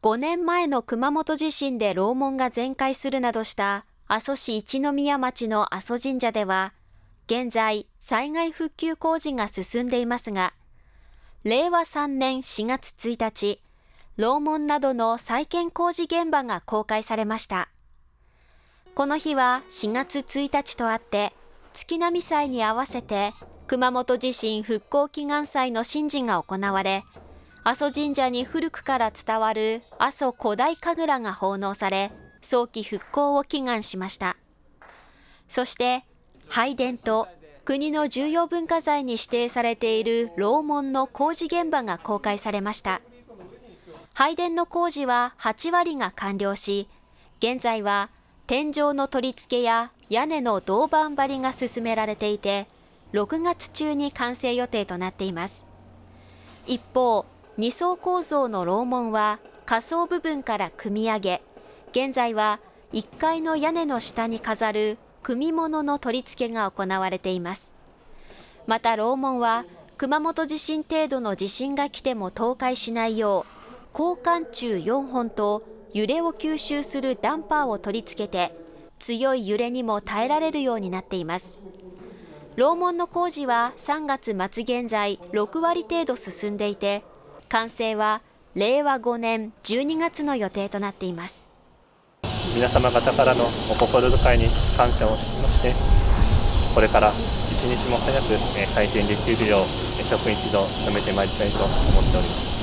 5年前の熊本地震で楼門が全壊するなどした阿蘇市一宮町の阿蘇神社では、現在災害復旧工事が進んでいますが、令和3年4月1日、楼門などの再建工事現場が公開されました。この日は4月1日とあって、月並祭に合わせて熊本地震復興祈願祭の神事が行われ、阿蘇神社に古くから伝わる阿蘇古代神楽が奉納され、早期復興を祈願しました。そして、拝殿と国の重要文化財に指定されている楼門の工事現場が公開されました。拝殿の工事は8割が完了し、現在は天井の取り付けや屋根の銅板張りが進められていて、6月中に完成予定となっています。一方、2層構造の楼門は下層部分から組み上げ、現在は1階の屋根の下に飾る組物の取り付けが行われています。また楼門は熊本地震程度の地震が来ても倒壊しないよう、交換柱4本と揺れを吸収するダンパーを取り付けて、強い揺れにも耐えられるようになっています。楼門の工事は3月末現在6割程度進んでいて、完成は令和5年12月の予定となっています。皆様方からのお心遣いに感謝をしまして、これから一日も早く開店できるよう、職員一同努めてまいりたいと思っております。